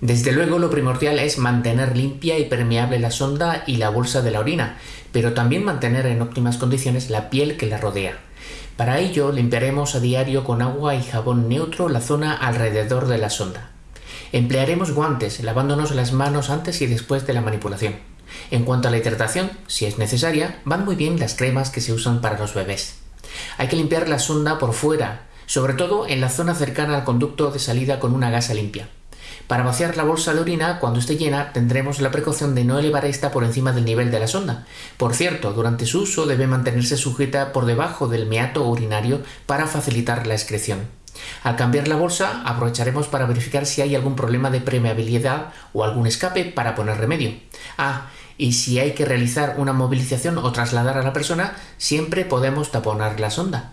Desde luego lo primordial es mantener limpia y permeable la sonda y la bolsa de la orina, pero también mantener en óptimas condiciones la piel que la rodea. Para ello limpiaremos a diario con agua y jabón neutro la zona alrededor de la sonda. Emplearemos guantes, lavándonos las manos antes y después de la manipulación. En cuanto a la hidratación, si es necesaria, van muy bien las cremas que se usan para los bebés. Hay que limpiar la sonda por fuera, sobre todo en la zona cercana al conducto de salida con una gasa limpia. Para vaciar la bolsa de orina, cuando esté llena, tendremos la precaución de no elevar esta por encima del nivel de la sonda. Por cierto, durante su uso debe mantenerse sujeta por debajo del meato urinario para facilitar la excreción. Al cambiar la bolsa, aprovecharemos para verificar si hay algún problema de permeabilidad o algún escape para poner remedio. Ah, y si hay que realizar una movilización o trasladar a la persona, siempre podemos taponar la sonda.